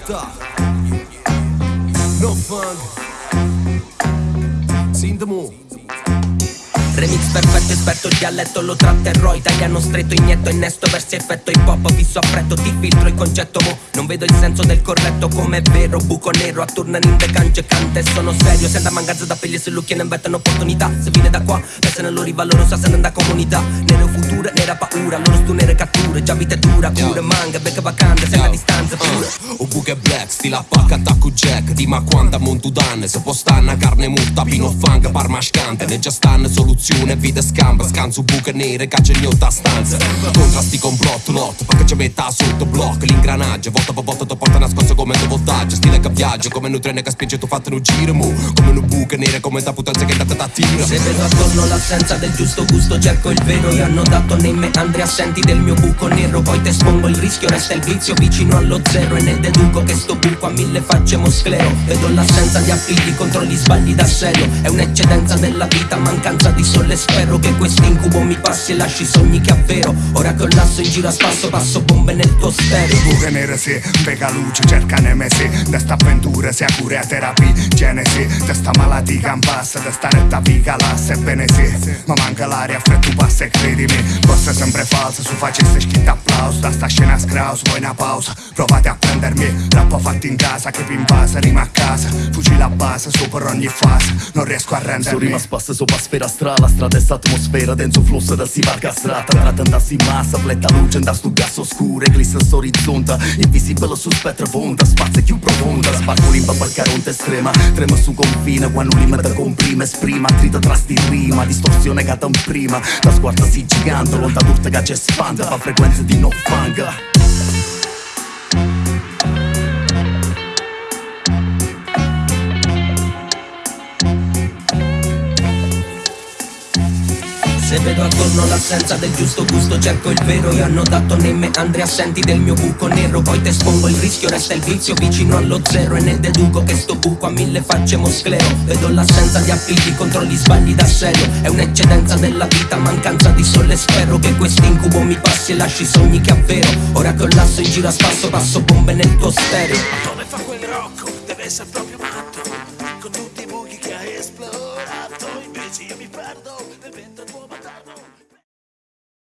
carne murta No funk Sindamu Remix perfetto, esperto il dialetto lo tratterrò Italiano stretto, inietto, innesto Versi effetto hip hop, fisso a freddo Ti filtro il concetto mo Non vedo il senso del corretto come è vero Buco nero, attornano in decance cante Sono serio, se anda manganza da pelle se lucchi ne inventano opportunità Se viene da qua, pensa nel loro rivalorosa se ne da comunità Nero futuro, nera paura Loro stunere catture, già vita dura Pure manga, becca vacante, se la distanza pure O buche black, stila pacca, attacco jack Di ma quanta montu danne Se può stanna carne multa, pino funk, parmascante Ne già stanno soluzioni Nazione vide scamba, scanso buche nere, caccia a stanza Contrasti con plot, lot, perché ci metta sotto blocco L'ingranaggio, volta per volta come un voltaggio Stile che viaggio, come un treno che spinge tu fatto un giro mu Come un buche nere, come da putanza che andata da tiro. Se vedo attorno l'assenza del giusto gusto cerco il vero Io hanno dato nei meandri assenti del mio buco nero Poi te espongo il rischio, resta il vizio vicino allo zero E ne deduco che sto buco a mille facce mosclero. Vedo l'assenza di appigli contro gli sbagli da serio È un'eccedenza della vita, mancanza di sole Spero che questo incubo mi passi e lasci sogni che avvero. Ora che ho l'asso in giro a spasso passo bombe nel tuo stereo. Buche nere sì, pega luce, cerca NMC De asta pentru se acurea terapii. GNC De asta maladiga în pasă De asta reta viga la SPNC Mă mancă l'area fretuba se credimi Possa sempre falsa Su facesse schitta applauso Da sta scena scraus Voi una pausa Provate a prendermi Rappo fatto in casa Che vin invasa Rima a casa Fucile a base Supero ogni fase Non riesco a rendermi Su rima spassa sopra sfera strala Strada e atmosfera Denso flusso da si va castrata Trattandosi in massa Fletta luce Da stu gas oscuro Eclissa s'orizzonta Invisibile su spettro Vonda Spazio più profonda, rimba per caronte estrema. Trema su confine, quando un limite comprime Esprima, trita trasti rima, distorsione che prima. La sguarda si gigante, l'onda d'urta che ci espande Fa frequenze di no fanga Se vedo attorno l'assenza del giusto gusto Cerco il vero e hanno dato nei meandri assenti del mio buco nero. Poi te espongo il rischio, resta il vizio vicino allo zero E ne deduco che sto buco a mille facce mosclero Vedo l'assenza di appigli contro gli sbagli da serio È un'eccedenza della vita, mancanza di sole Spero che quest'incubo mi passi e lasci i sogni che avvero. Ora che collasso in giro a spasso, passo bombe nel tuo stereo. Ma Come fa quel rocco? Deve essere proprio matto. Con tutti i buchi che hai esplorato. Invece io mi perdo.